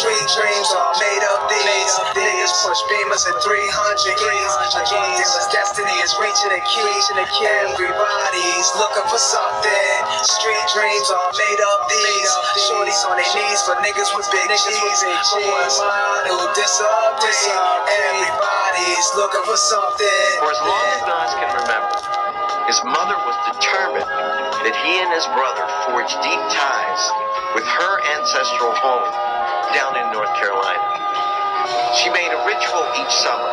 Street dreams are made of these. Niggas push beamers at 300 E's. A drug dealer's destiny is reaching a key. Everybody's looking for something. Street dreams are made of these. Shorties on their knees for niggas with big G's. Who am I to disagree? Everybody's looking for something. For as long as Nas can remember, his mother was determined that he and his brother forged deep ties with her ancestral home down in North Carolina. She made a ritual each summer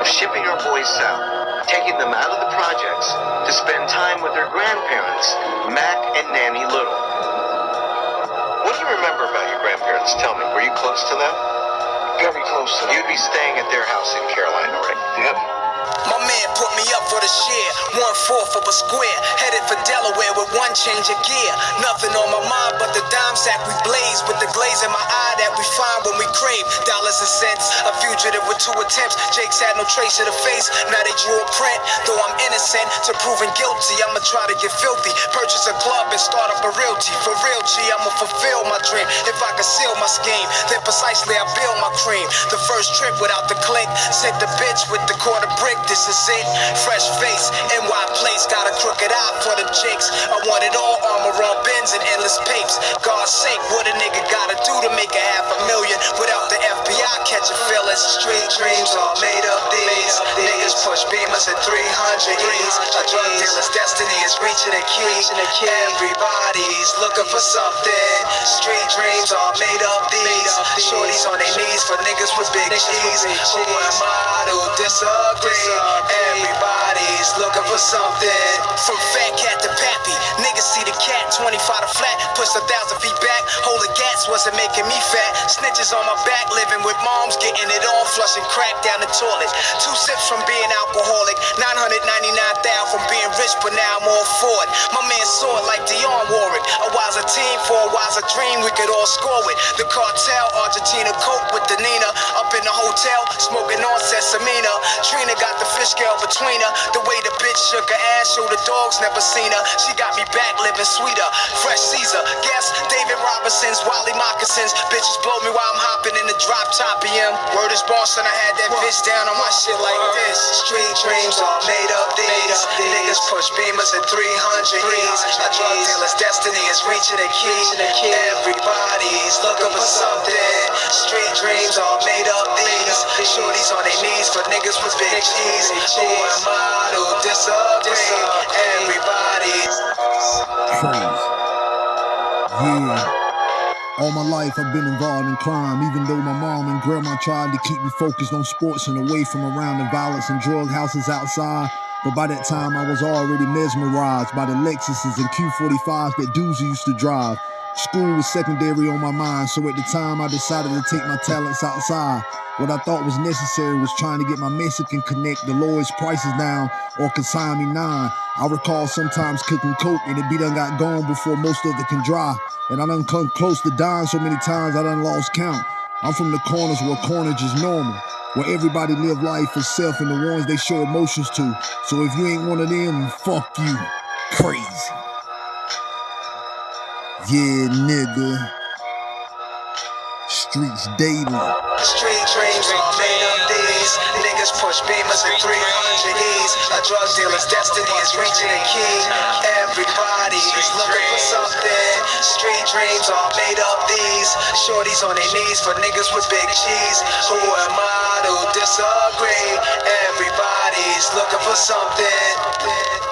of shipping her boys south, taking them out of the projects to spend time with her grandparents, Mac and Nanny Little. What do you remember about your grandparents? Tell me, were you close to them? Very close to them. You'd be staying at their house in Carolina, right? Yep. My man put me up for the share, one fourth of a square. Headed for Delaware with one change of gear. Nothing on my mind but the dime sack we blaze with the glaze in my eye that we find when we crave dollars and cents. A fugitive with two attempts. Jake's had no trace of the face. Now they drew a print. Though I'm innocent to proving guilty, I'ma try to get filthy. Purchase a club and start up a realty. For real, G, I'ma fulfill my dream. If I conceal my scheme, then precisely I build my cream. The first trip without the clink. Sent the bitch with the quarter brick. This is it. Fresh face, NY place. Got a crooked eye for them chicks. I want it all. Armor on bins and endless papes. God's sake, what a nigga gotta do to make a half a million without the FBI catching feelings. Street dreams are made of these. Niggas push beamers at 300 E's. A drug dealer's destiny is reaching a key. Everybody's looking for something. Street dreams are made of these. Shorties on their knees for niggas with big G's. Who am I to disagree? Everybody's looking for something. From fat cat to pappy, niggas the cat 25 to flat, push a thousand feet back. Holding gas wasn't making me fat. Snitches on my back, living with moms, getting it on, flushing crack down the toilet. Two sips from being alcoholic, 999,000 from being rich, but now I'm all for it. My man saw it like Dionne Warwick. A wiser team for a wiser dream we could all score with. The cartel, Argentina coke with the Nina. Up in the hotel, smoking on Sesamina. Trina got the fish scale between her. The way the bitch shook her ass, show the dogs never seen her. She got me back living sweeter. Fresh Caesar, guess David Robinson's Wally moccasins. Bitches blow me while I'm hopping in the drop top BM. Word is boss, and I had that bitch down on my shit like this. Street dreams are made of these. Niggas push beamers at 300 E's. A drug dealer's destiny is reaching a key. Everybody's looking for something. Street dreams are made of these. Shorties on their knees for niggas with big G's. Who am I to disagree? Everybody's. Yeah. All my life I've been involved in crime, even though my mom and grandma tried to keep me focused on sports and away from around the violence and drug houses outside. But by that time I was already mesmerized by the Lexuses and Q45s that Doozy used to drive. School was secondary on my mind, so at the time I decided to take my talents outside. What I thought was necessary was trying to get my Mexican connect the lowest prices down or consign me nine. I recall sometimes cooking coke and it be done got gone before most of it can dry. And I done come close to dying so many times I done lost count. I'm from the corners where cornage is normal. Where everybody live life for self and the ones they show emotions to. So if you ain't one of them, fuck you. Crazy. Yeah, nigga. Streets daily. Street dreams are made of these. Niggas push beamers at 300 E's. A drug dealer's destiny is reaching a key. Everybody's looking for something. Street dreams are made of these. Shorties on their knees for niggas with big cheese. Who am I to disagree? Everybody's looking for something.